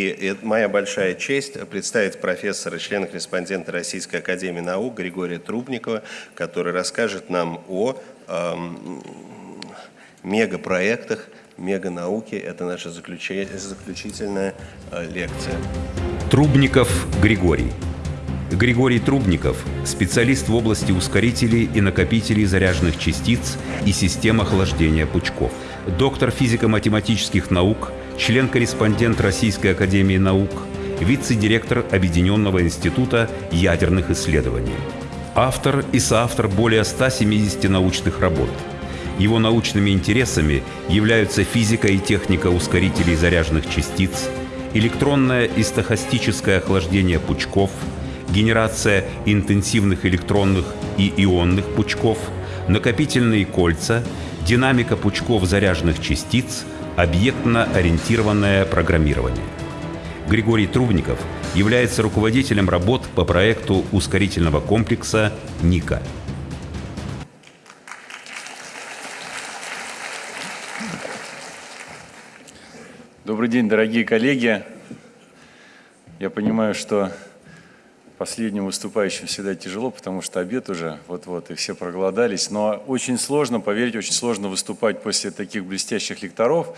И моя большая честь представить профессора, члена-корреспондента Российской Академии Наук Григория Трубникова, который расскажет нам о эм, мегапроектах, меганауке. Это наша заключительная э, лекция. Трубников Григорий. Григорий Трубников – специалист в области ускорителей и накопителей заряженных частиц и систем охлаждения пучков. Доктор физико-математических наук, член-корреспондент Российской академии наук, вице-директор Объединенного института ядерных исследований. Автор и соавтор более 170 научных работ. Его научными интересами являются физика и техника ускорителей заряженных частиц, электронное и стохастическое охлаждение пучков – генерация интенсивных электронных и ионных пучков, накопительные кольца, динамика пучков заряженных частиц, объектно-ориентированное программирование. Григорий Трубников является руководителем работ по проекту ускорительного комплекса «НИКА». Добрый день, дорогие коллеги. Я понимаю, что Последним выступающим всегда тяжело, потому что обед уже вот-вот, и все проголодались. Но очень сложно, поверьте, очень сложно выступать после таких блестящих лекторов.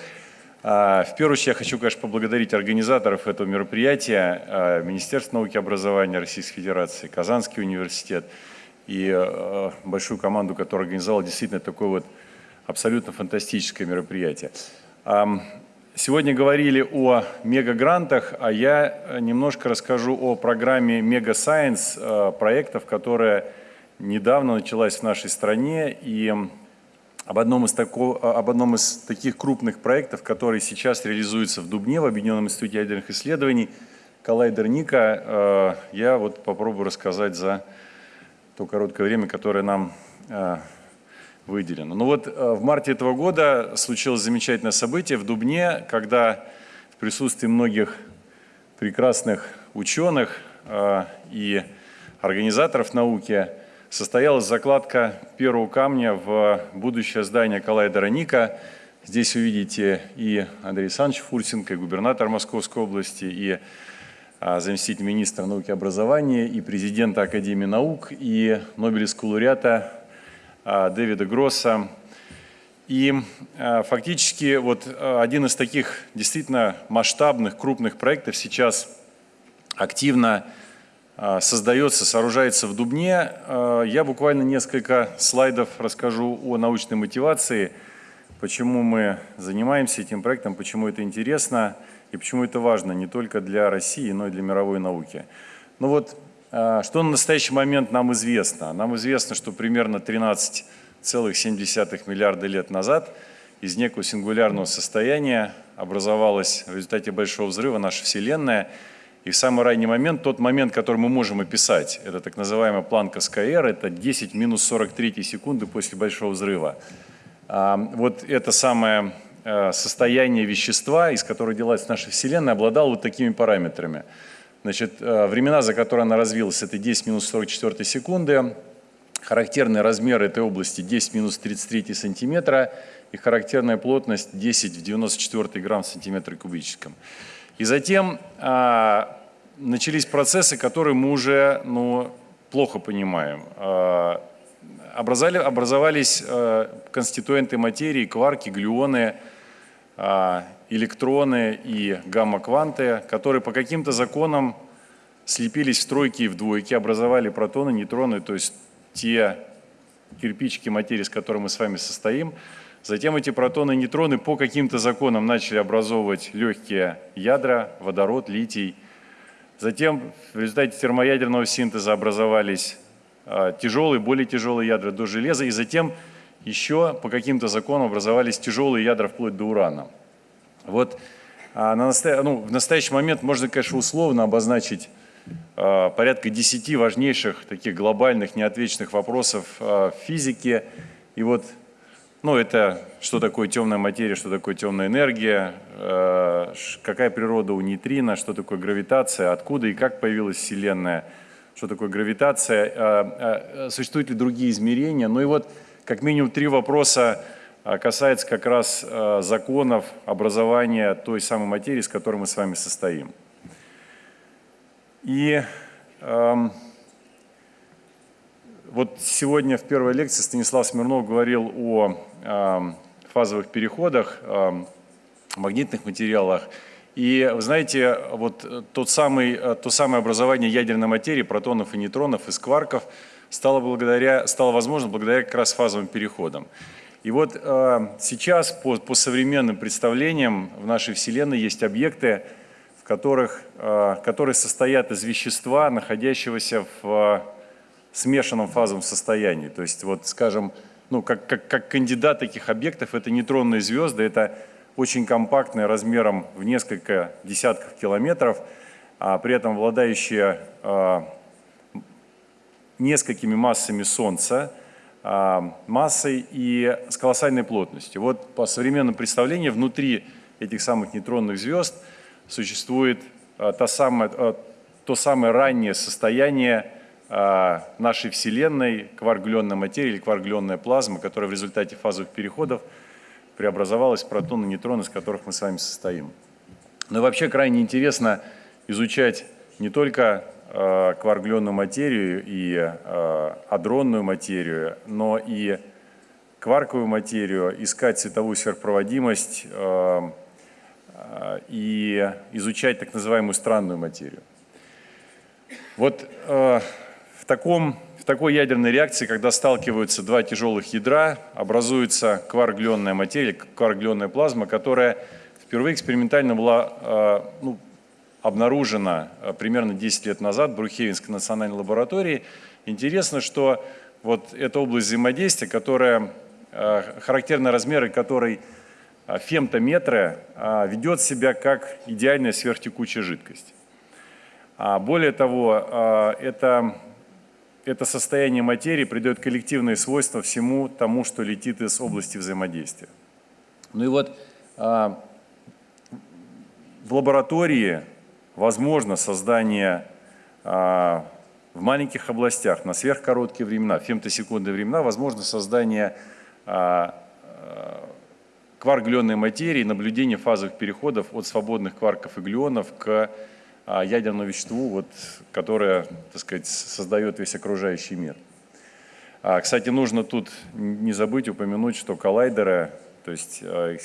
А, в первую очередь я хочу, конечно, поблагодарить организаторов этого мероприятия, а, Министерство науки и образования Российской Федерации, Казанский университет и а, большую команду, которая организовала действительно такое вот абсолютно фантастическое мероприятие. Сегодня говорили о мегагрантах, а я э, немножко расскажу о программе Мега Science э, проектов, которая недавно началась в нашей стране, и об одном, из тако, э, об одном из таких крупных проектов, который сейчас реализуется в Дубне, в Объединенном институте ядерных исследований, коллайдер Ника, я вот попробую рассказать за то короткое время, которое нам выделено. Ну вот э, в марте этого года случилось замечательное событие в Дубне, когда в присутствии многих прекрасных ученых э, и организаторов науки состоялась закладка первого камня в будущее здание коллайдера Ника. Здесь увидите и Андрей Александрович Фурсенко, и губернатор Московской области, и а, заместитель министра науки и образования, и президента Академии наук, и Нобелевского лауреата Дэвида Гросса. И а, фактически вот а, один из таких действительно масштабных, крупных проектов сейчас активно создается, сооружается в Дубне. Я буквально несколько слайдов расскажу о научной мотивации, почему мы занимаемся этим проектом, почему это интересно и почему это важно не только для России, но и для мировой науки. Ну вот что на настоящий момент нам известно? Нам известно, что примерно 13,7 миллиарда лет назад из некого сингулярного состояния образовалась в результате Большого взрыва наша Вселенная. И в самый ранний момент, тот момент, который мы можем описать, это так называемая планка Скайера, это 10 минус 43 секунды после Большого взрыва. А, вот это самое э, состояние вещества, из которого делается наша Вселенная, обладало вот такими параметрами – Значит, э, времена, за которые она развилась, это 10 минус 44 секунды. Характерный размер этой области 10 минус 33 сантиметра и характерная плотность 10 в 94 грамм в сантиметре кубическом. И затем а, начались процессы, которые мы уже ну, плохо понимаем. А, образовали, образовались а, конституенты материи, кварки, глюоны, а, электроны и гамма-кванты, которые по каким-то законам слепились в тройки и в двойки, образовали протоны, нейтроны, то есть те кирпичики материи, с которыми мы с вами состоим. Затем эти протоны и нейтроны по каким-то законам начали образовывать легкие ядра, водород, литий. Затем в результате термоядерного синтеза образовались а, тяжелые, более тяжелые ядра до железа. И затем еще по каким-то законам образовались тяжелые ядра вплоть до урана. Вот а на настоя... ну, в настоящий момент можно, конечно, условно обозначить а, порядка 10 важнейших таких глобальных неотвеченных вопросов а, физики. И вот, ну, это что такое темная материя, что такое темная энергия, какая природа у нейтрина, что такое гравитация, откуда и как появилась Вселенная, что такое гравитация, существуют ли другие измерения. Ну и вот как минимум три вопроса касается как раз законов образования той самой материи, с которой мы с вами состоим. И эм, вот сегодня в первой лекции Станислав Смирнов говорил о эм, фазовых переходах, э, магнитных материалах. И вы знаете, вот тот самый, то самое образование ядерной материи, протонов и нейтронов, из кварков, стало, благодаря, стало возможно благодаря как раз фазовым переходам. И вот э, сейчас по, по современным представлениям в нашей Вселенной есть объекты, в которых, э, которые состоят из вещества, находящегося в э, смешанном фазовом состоянии. То есть, вот, скажем, ну, как, как, как кандидат таких объектов, это нейтронные звезды, это очень компактные размером в несколько десятков километров, а при этом обладающие э, несколькими массами Солнца, массой и с колоссальной плотностью. Вот по современным представлениям внутри этих самых нейтронных звезд – существует а, та самая, а, то самое раннее состояние а, нашей Вселенной, кваргленная материя или кваргленная плазма, которая в результате фазовых переходов преобразовалась в протоны и нейтроны, из которых мы с вами состоим. Но вообще крайне интересно изучать не только кваргленную материю и адронную материю, но и кварковую материю, искать световую сверхпроводимость, Э, и изучать так называемую странную материю. Вот э, в, таком, в такой ядерной реакции, когда сталкиваются два тяжелых ядра, образуется кваргленная материя, кваргленная плазма, которая впервые экспериментально была э, ну, обнаружена примерно 10 лет назад в Брухевинской национальной лаборатории. Интересно, что вот эта область взаимодействия, которая, характерны размеры которой фемтометра а, ведет себя как идеальная сверхтекучая жидкость. А более того, это, это состояние материи придает коллективные свойства всему тому, что летит из области взаимодействия. Ну и вот в лаборатории возможно создание в маленьких областях на сверхкороткие времена, фемтосекундные времена, возможно создание кварк-глионной материи, наблюдение фазовых переходов от свободных кварков и глионов к а, ядерному веществу, вот, которое так сказать, создает весь окружающий мир. А, кстати, нужно тут не забыть упомянуть, что коллайдеры, то есть а,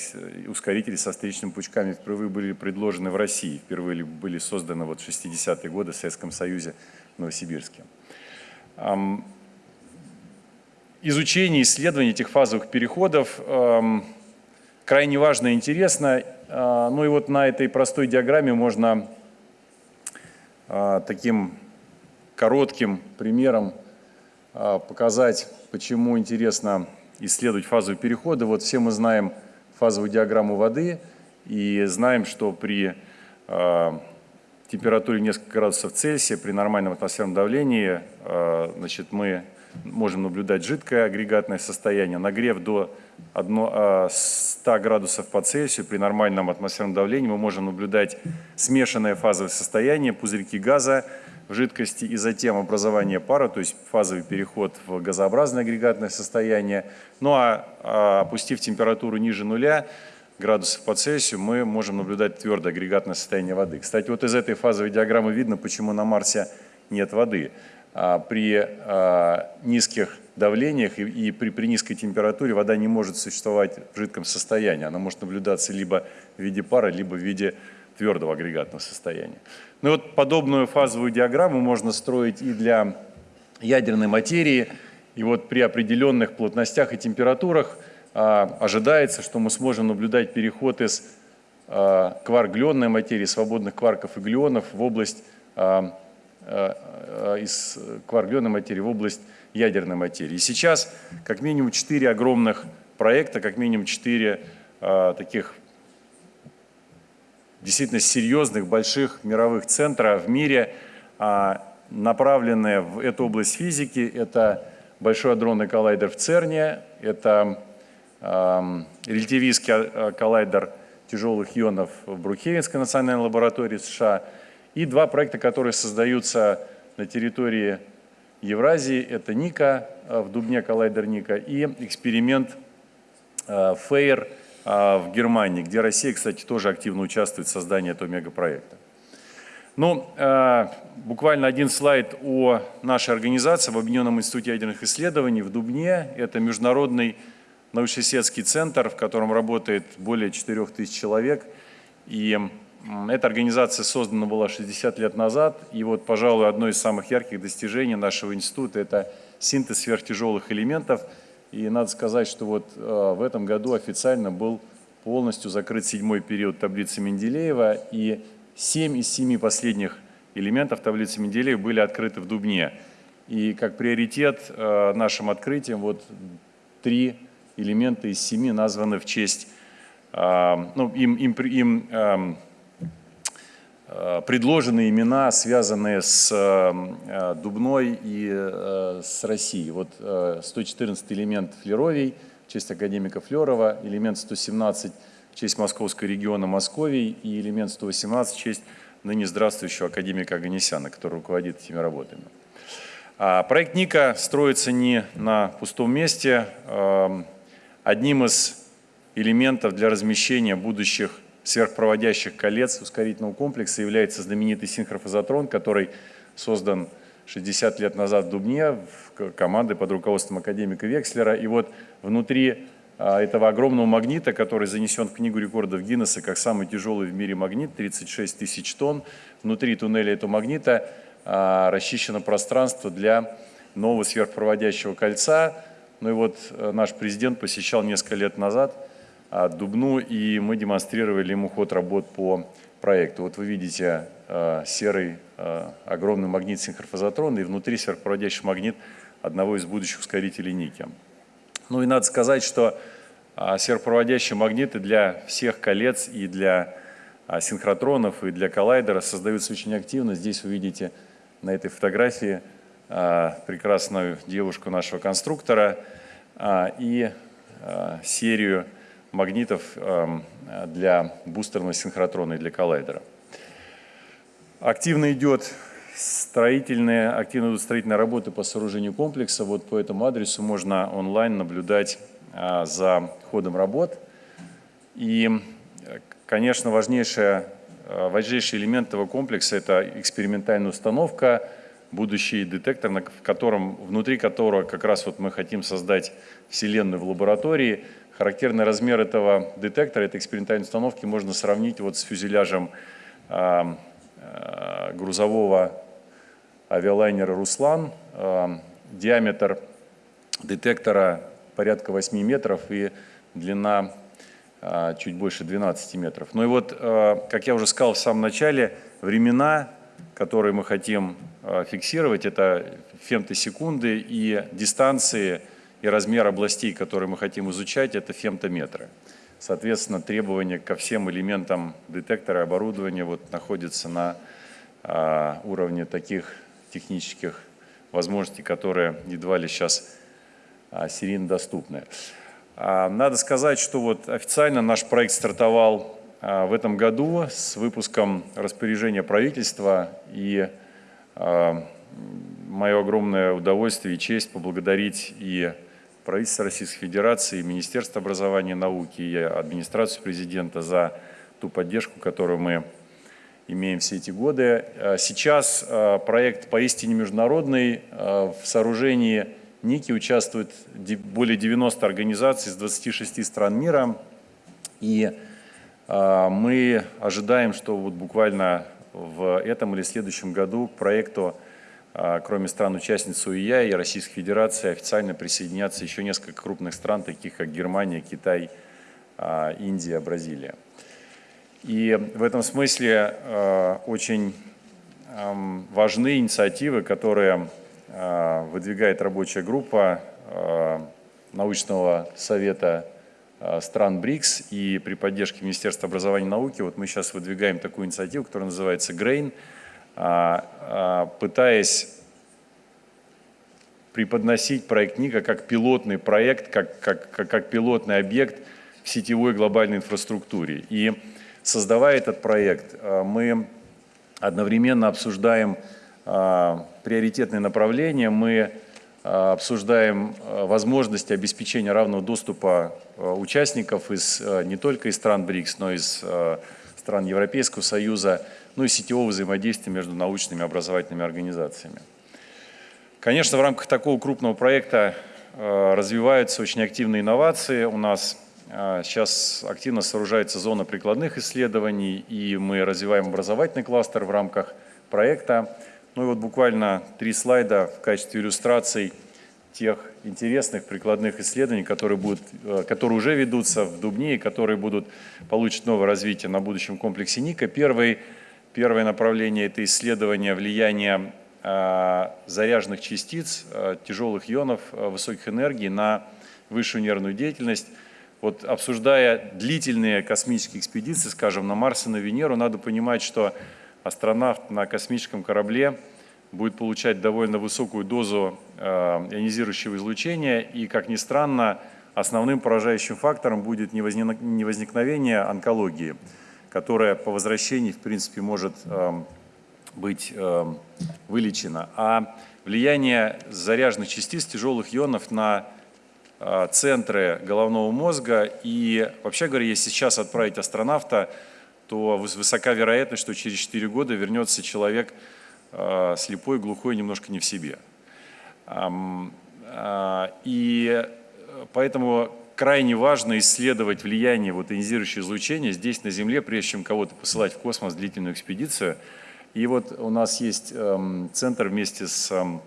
ускорители со встречными пучками впервые были предложены в России, впервые были созданы вот в 60-е годы в Советском Союзе в Новосибирске. Изучение, исследование этих фазовых переходов крайне важно и интересно. А, ну и вот на этой простой диаграмме можно а, таким коротким примером показать, почему интересно исследовать фазовые переходы. Вот все мы знаем фазовую диаграмму воды и знаем, что при температуре несколько градусов Цельсия, при нормальном атмосферном давлении, значит, мы можем наблюдать жидкое агрегатное состояние, нагрев до 100 градусов по Цельсию при нормальном атмосферном давлении мы можем наблюдать смешанное фазовое состояние, пузырьки газа жидкости и затем образование пара, то есть фазовый переход в газообразное агрегатное состояние. Ну а, а опустив температуру ниже нуля, градусов по Цельсию, мы можем наблюдать твердое агрегатное состояние воды. Кстати, вот из этой фазовой диаграммы видно, почему на Марсе нет воды. А, при а, низких давлениях и, при, при низкой температуре вода не может существовать в жидком состоянии. Она может наблюдаться либо в виде пара, либо в виде твердого агрегатного состояния. Ну вот подобную фазовую диаграмму можно строить и для ядерной материи. И вот при определенных плотностях и температурах а, ожидается, что мы сможем наблюдать переход из а, кварк-глионной материи, свободных кварков и глионов в область а, а, из кварглионной материи в область ядерной материи. И сейчас как минимум четыре огромных проекта, как минимум четыре а, таких действительно серьезных, больших мировых центра в мире, а, направленные в эту область физики. Это Большой адронный коллайдер в ЦЕРНе, это а, релятивистский коллайдер тяжелых ионов в Брукхевенской национальной лаборатории США – и два проекта, которые создаются на территории Евразии, это НИКа, в Дубне коллайдер НИКа, и эксперимент FAIR в Германии, где Россия, кстати, тоже активно участвует в создании этого мегапроекта. Ну, буквально один слайд о нашей организации в Объединенном институте ядерных исследований в Дубне. Это международный научно-исследовательский центр, в котором работает более 4000 человек. И эта организация создана была 60 лет назад. И вот, пожалуй, одно из самых ярких достижений нашего института – это синтез сверхтяжелых элементов. И надо сказать, что вот э, в этом году официально был полностью закрыт седьмой период таблицы Менделеева. И семь из семи последних элементов таблицы Менделеева были открыты в Дубне. И как приоритет э, нашим открытием вот три элементы из семи названы в честь, а, ну, им, им, им а, предложены имена, связанные с а, Дубной и с Россией. Вот 114 элемент Флеровий в честь академика Флерова, элемент 117 в честь Московского региона Московий и элемент 118 в честь ныне здравствующего академика Аганесяна, который руководит этими работами. Проект НИКа строится не на пустом месте. Одним из элементов для размещения будущих сверхпроводящих колец ускорительного комплекса является знаменитый синхрофазотрон, который создан 60 лет назад в Дубне в команды под руководством академика Векслера. И вот внутри а, этого огромного магнита, который занесен в Книгу рекордов Гиннесса как самый тяжелый в мире магнит, 36 тысяч тонн, внутри туннеля этого магнита а, расчищено пространство для нового сверхпроводящего кольца, ну и вот э, наш президент посещал несколько лет назад Дубну, и мы демонстрировали ему ход работ по проекту. Вот вы видите э, серый э, огромный магнит синхрофазотрона, и внутри сверхпроводящий магнит одного из будущих ускорителей Ники. Ну и надо сказать, что а, сверхпроводящие магниты для всех колец и для а, синхротронов, и для коллайдера создаются очень активно. Здесь вы видите на этой фотографии а, прекрасную девушку нашего конструктора а, и а, серию магнитов для бустерного синхротрона и для коллайдера. Активно идет строительная, активно идут строительные работы по сооружению комплекса. Вот по этому адресу можно онлайн наблюдать за ходом работ. И, конечно, важнейшая, важнейший элемент этого комплекса – это экспериментальная установка – будущий детектор, в котором, внутри которого как раз вот мы хотим создать вселенную в лаборатории. Характерный размер этого детектора, этой экспериментальной установки можно сравнить вот с фюзеляжем э, э, грузового авиалайнера «Руслан». Э, диаметр детектора порядка 8 метров и длина чуть больше 12 метров. Ну и вот, как я уже сказал в самом начале, времена которые мы хотим фиксировать, это фемтосекунды и дистанции и размер областей, которые мы хотим изучать, это фемтометры. Соответственно, требования ко всем элементам детектора и оборудования вот находятся на а, уровне таких технических возможностей, которые едва ли сейчас а, серийно доступны. А, надо сказать, что вот официально наш проект стартовал а, в этом году с выпуском распоряжения правительства. И а, мое огромное удовольствие и честь поблагодарить и правительство Российской Федерации, Министерство образования и науки, и администрацию президента за ту поддержку, которую мы имеем все эти годы. А, сейчас проект поистине международный. В сооружении НИКИ участвует более 90 организаций из 26 стран мира. И а, мы ожидаем, что вот буквально в этом или следующем году к проекту, а, кроме стран-участниц УИЯ и Российской Федерации, официально присоединятся еще несколько крупных стран, таких как Германия, Китай, а, Индия, Бразилия. И в этом смысле очень важны инициативы, которые выдвигает рабочая группа научного совета стран БРИКС и при поддержке Министерства образования и науки вот мы сейчас выдвигаем такую инициативу, которая называется GRAIN, а, а, пытаясь преподносить проект НИКа как пилотный проект, как, как, как, как пилотный объект в сетевой глобальной инфраструктуре. И создавая этот проект, э, мы одновременно обсуждаем приоритетные направления, мы обсуждаем возможности обеспечения равного доступа участников из, не только из стран БРИКС, но и из стран Европейского Союза, ну и сетевого взаимодействия между научными и образовательными организациями. Конечно, в рамках такого крупного проекта развиваются очень активные инновации. У нас сейчас активно сооружается зона прикладных исследований, и мы развиваем образовательный кластер в рамках проекта. Ну и вот буквально три слайда в качестве иллюстраций тех интересных прикладных исследований, которые, будут, э, которые уже ведутся в Дубне и которые будут получить новое развитие на будущем комплексе НИКа. Первый, первое направление – это исследование влияния э, заряженных частиц, э, тяжелых ионов высоких энергий на высшую нервную деятельность. Вот обсуждая длительные космические экспедиции, скажем, на Марс и на Венеру, надо понимать, что астронавт на космическом корабле будет получать довольно высокую дозу э, ионизирующего излучения, и, как ни странно, основным поражающим фактором будет не возникновение онкологии, которая по возвращении, в принципе, может э, быть э, вылечена, а влияние заряженных частиц тяжелых ионов на центры головного мозга. И вообще говоря, если сейчас отправить астронавта то высока вероятность, что через 4 года вернется человек слепой, глухой, немножко не в себе. А, и поэтому крайне важно исследовать влияние вот ионизирующего излучения здесь на Земле, прежде чем кого-то посылать в космос длительную экспедицию. И вот у нас есть эм, центр вместе с эм,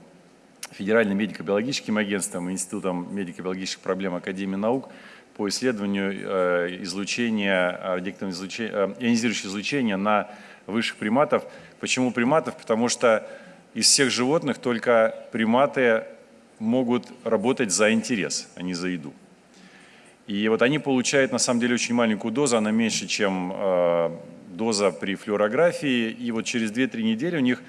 Федеральным медико-биологическим агентством, Институтом медико-биологических проблем Академии наук, по исследованию э, излучения, радиоактивного излучения, э, ионизирующего излучения на высших приматов. Почему приматов? Потому что из всех животных только приматы могут работать за интерес, а не за еду. И вот они получают на самом деле очень маленькую дозу, она меньше, чем э, доза при флюорографии. И вот через 2-3 недели у них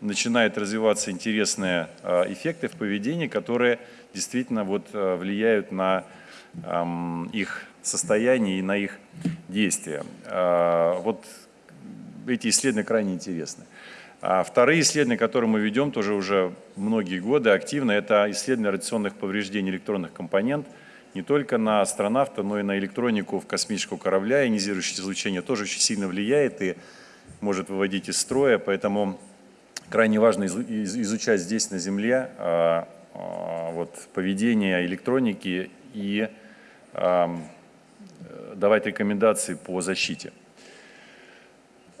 начинают развиваться интересные эффекты в поведении, которые действительно вот влияют на их состояние и на их действия. А, вот эти исследования крайне интересны. А вторые исследования, которые мы ведем тоже уже многие годы активно, это исследование радиационных повреждений электронных компонент не только на астронавта, но и на электронику в космического корабля. Ионизирующее излучение тоже очень сильно влияет и может выводить из строя, поэтому крайне важно изучать здесь на Земле а, вот, поведение электроники и давать рекомендации по защите.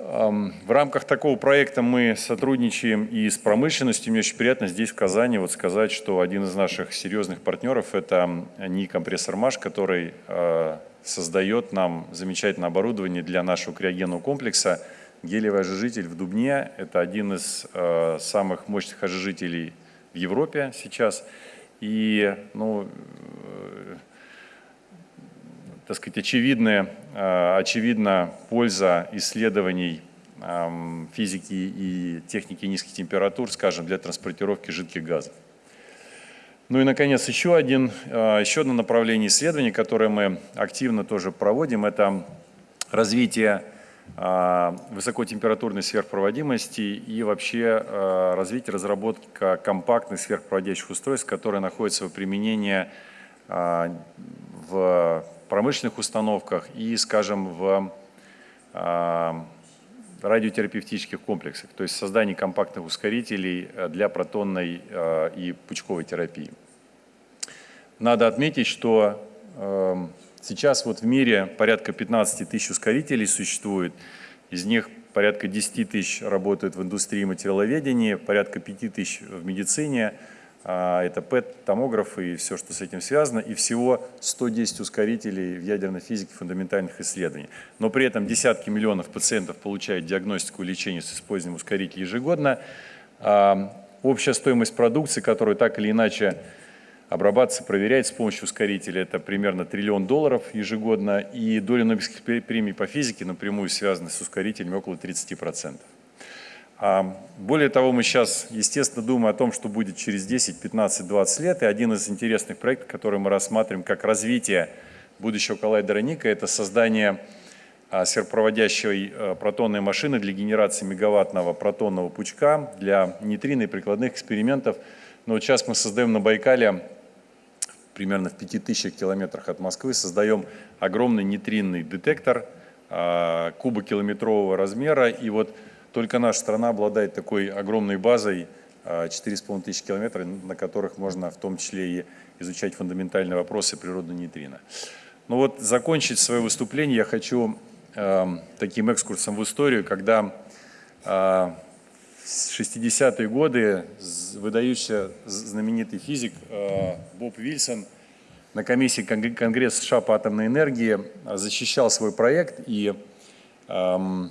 В рамках такого проекта мы сотрудничаем и с промышленностью. Мне очень приятно здесь, в Казани, вот сказать, что один из наших серьезных партнеров – это НИИ «Компрессор МАШ», который а, создает нам замечательное оборудование для нашего криогенного комплекса. Гелиевый ожижитель в Дубне – это один из а, самых мощных ожижителей в Европе сейчас. И ну, так сказать, очевидная, э, очевидна польза исследований физики и техники низких температур, скажем, для транспортировки жидких газов. Ну и, наконец, еще, один, э, еще одно направление исследований, которое мы активно тоже проводим, это развитие э, высокотемпературной сверхпроводимости и вообще развитие, разработка компактных сверхпроводящих устройств, которые находятся в применении в промышленных установках и, скажем, в а, радиотерапевтических комплексах, то есть создание компактных ускорителей э, для протонной э, и пучковой терапии. Надо отметить, что эм, сейчас вот в мире порядка 15 тысяч ускорителей существует, из них порядка 10 тысяч работают в индустрии материаловедения, порядка 5 тысяч в медицине – это ПЭТ-томограф и все, что с этим связано, и всего 110 ускорителей в ядерной физике фундаментальных исследований. Но при этом десятки миллионов пациентов получают диагностику и лечение с использованием ускорителей ежегодно. А, общая стоимость продукции, которую так или иначе обрабатывается, проверяется с помощью ускорителя, это примерно триллион долларов ежегодно, и доля Нобелевских премий по физике напрямую связана с ускорителями около 30%. А, более того, мы сейчас, естественно, думаем о том, что будет через 10, 15, 20 лет. И один из интересных проектов, который мы рассматриваем как развитие будущего коллайдера Ника, это создание а, сверхпроводящей а, протонной машины для генерации мегаваттного протонного пучка для нейтрино и прикладных экспериментов. Но вот сейчас мы создаем на Байкале примерно в 5000 километрах от Москвы, создаем огромный нейтринный детектор а, кубокилометрового размера. И вот только наша страна обладает такой огромной базой, 4,5 тысячи километров, на которых можно в том числе и изучать фундаментальные вопросы природы нейтрино. Ну вот закончить свое выступление я хочу э, таким экскурсом в историю, когда э, в 60-е годы выдающийся знаменитый физик э, Боб Вильсон на комиссии Конгресса США по атомной энергии защищал свой проект и эм,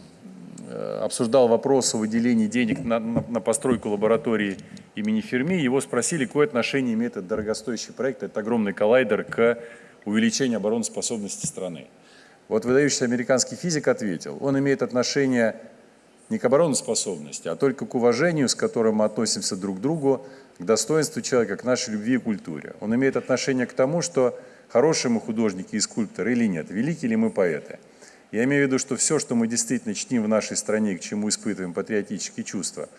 обсуждал вопрос о выделении денег на, на, на постройку лаборатории имени Ферми. Его спросили, какое отношение имеет этот дорогостоящий проект, этот огромный коллайдер к увеличения обороноспособности страны. Вот выдающийся американский физик ответил, он имеет отношение не к обороноспособности, а только к уважению, с которым мы относимся друг к другу, к достоинству человека, к нашей любви и культуре. Он имеет отношение к тому, что хорошие мы художники и скульпторы или нет, великие ли мы поэты. Я имею в виду, что все, что мы действительно чтим в нашей стране, к чему испытываем патриотические чувства,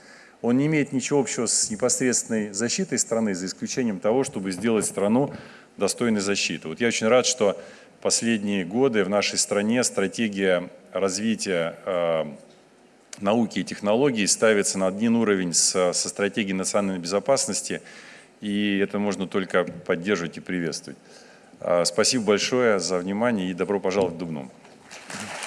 он не имеет ничего общего с непосредственной защитой страны, за исключением того, чтобы сделать страну достойной защиты. Вот я очень рад, что последние годы в нашей стране стратегия развития э, науки и технологий ставится на один уровень со, со стратегией национальной безопасности, и это можно только поддерживать и приветствовать. Э, спасибо большое за внимание и добро пожаловать в Дубну.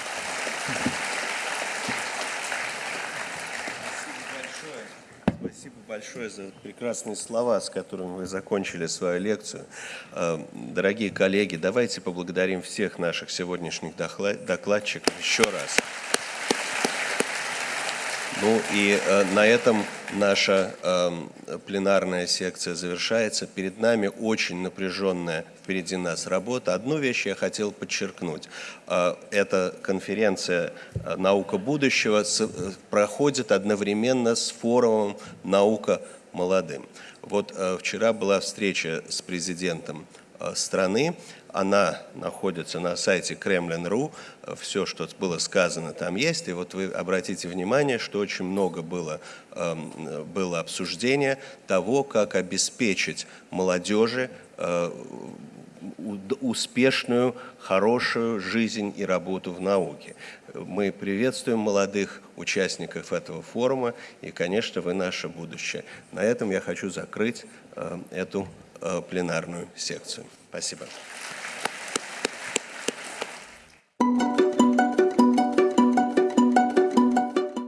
большое за прекрасные слова, с которыми вы закончили свою лекцию. Э, дорогие коллеги, давайте поблагодарим всех наших сегодняшних докладчиков еще раз. Ну и э, на этом наша э, пленарная секция завершается. Перед нами очень напряженная впереди нас работа. Одну вещь я хотел подчеркнуть. Э, эта конференция э, «Наука будущего» с, э, проходит одновременно с форумом «Наука молодым». Вот э, вчера была встреча с президентом страны она находится на сайте Kremlin.ru, все, что было сказано, там есть. И вот вы обратите внимание, что очень много было, эм, было обсуждения того, как обеспечить молодежи э, успешную, хорошую жизнь и работу в науке. Мы приветствуем молодых участников этого форума, и, конечно, вы наше будущее. На этом я хочу закрыть э, эту э, пленарную секцию. Спасибо.